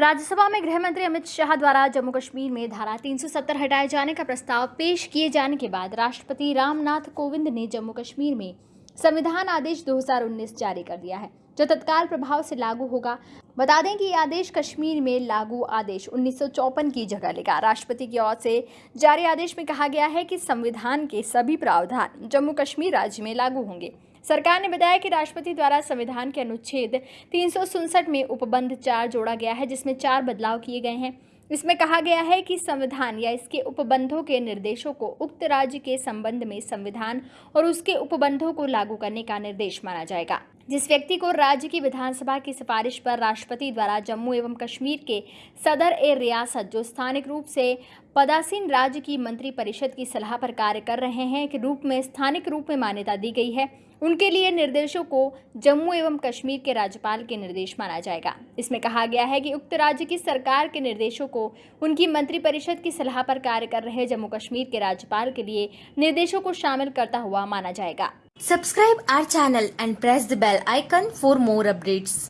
राज्यसभा में गृह मंत्री अमित शाह द्वारा जम्मू कश्मीर में धारा 370 हटाए जाने का प्रस्ताव पेश किए जाने के बाद राष्ट्रपति रामनाथ कोविंद ने जम्मू कश्मीर में संविधान आदेश 2019 जारी कर दिया है, जो तत्काल प्रभाव से लागू होगा। बता दें कि ये आदेश कश्मीर में लागू आदेश उन्नीस की जगह लेगा। राष्ट्रपति की ओर से जारी आदेश में कहा गया है कि संविधान के सभी प्रावधान जम्मू कश्मीर राज्य में लागू होंगे। सरकार ने बताया कि राष्ट्रपति द्वारा संविधान के अनुच्छेद तीन में उपबंध चार जोड़ा गया है, जिसमें चार बदलाव किए गए हैं। इसमें कहा गया है कि संविधान या इसके उपबंधों के निर्देशों को उक्त राज्य के संबंध में संविधान और उसके उपबंधों को लागू करने का निर्देश माना जाएगा। जिस व्यक्ति को राज्य की विधानसभा की सिफारिश पर राष्ट्रपति द्वारा जम्मू एवं कश्मीर के सदर ए रियासत, जो स्थानिक रूप से पदासीन राज्य की मंत्री परिषद की सलाह पर कार्य कर रहे हैं, के रूप में, स्थानिक रूप में मान्यता दी गई है, उनके लिए निर्देशों को जम्मू एवं कश्मीर के राज्यपाल के निर्देश माना जाएगा। इसमें कहा गया है कि उक्त राज्य की सरकार के निर्देशों को उनकी मंत्रिपरिषद की सलाह पर कार्य कर रहे जम्मू कश्मीर के राज्यपाल के लिए निर्देशों को शामिल करता हुआ माना जाएगा। Subscribe our channel and press the bell icon for more updates.